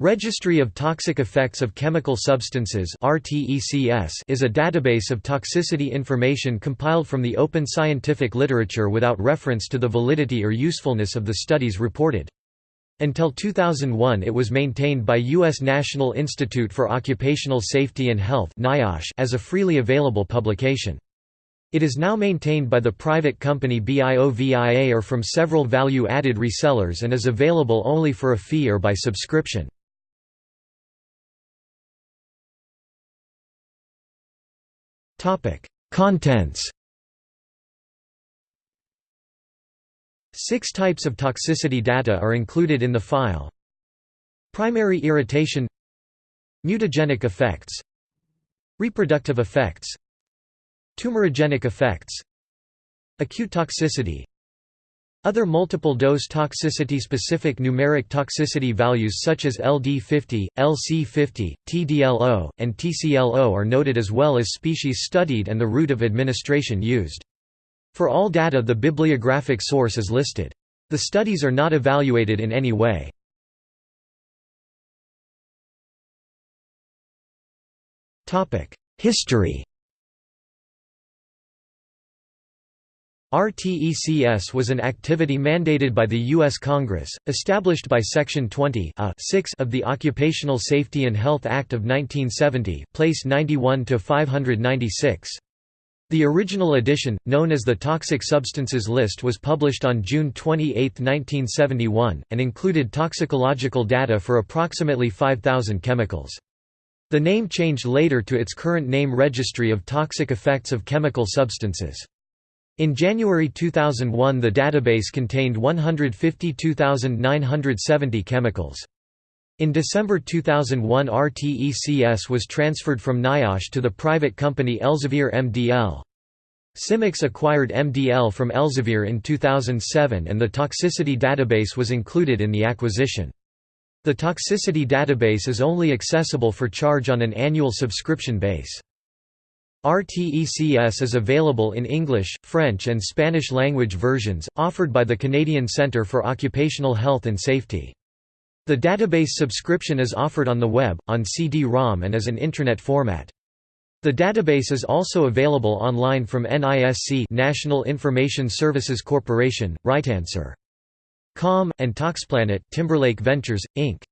Registry of Toxic Effects of Chemical Substances is a database of toxicity information compiled from the open scientific literature without reference to the validity or usefulness of the studies reported. Until 2001 it was maintained by U.S. National Institute for Occupational Safety and Health as a freely available publication. It is now maintained by the private company BIOVIA or from several value-added resellers and is available only for a fee or by subscription. Contents. Six types of toxicity data are included in the file. Primary irritation. Mutagenic effects. Reproductive effects. Tumorigenic effects. Acute toxicity other multiple-dose toxicity-specific numeric toxicity values such as LD50, LC50, TDLO, and TCLO are noted as well as species studied and the route of administration used. For all data the bibliographic source is listed. The studies are not evaluated in any way. History RTECS was an activity mandated by the U.S. Congress, established by Section 20 uh, of the Occupational Safety and Health Act of 1970 place 91-596. The original edition, known as the Toxic Substances List was published on June 28, 1971, and included toxicological data for approximately 5,000 chemicals. The name changed later to its current name Registry of Toxic Effects of Chemical Substances. In January 2001 the database contained 152,970 chemicals. In December 2001 RTECS was transferred from NIOSH to the private company Elsevier MDL. Symyx acquired MDL from Elsevier in 2007 and the toxicity database was included in the acquisition. The toxicity database is only accessible for charge on an annual subscription base. RTECS is available in English, French and Spanish language versions, offered by the Canadian Centre for Occupational Health and Safety. The database subscription is offered on the web, on CD-ROM and as an intranet format. The database is also available online from NISC National Information Services Corporation, RightAnswer. Com, and Toxplanet Timberlake Ventures, Inc.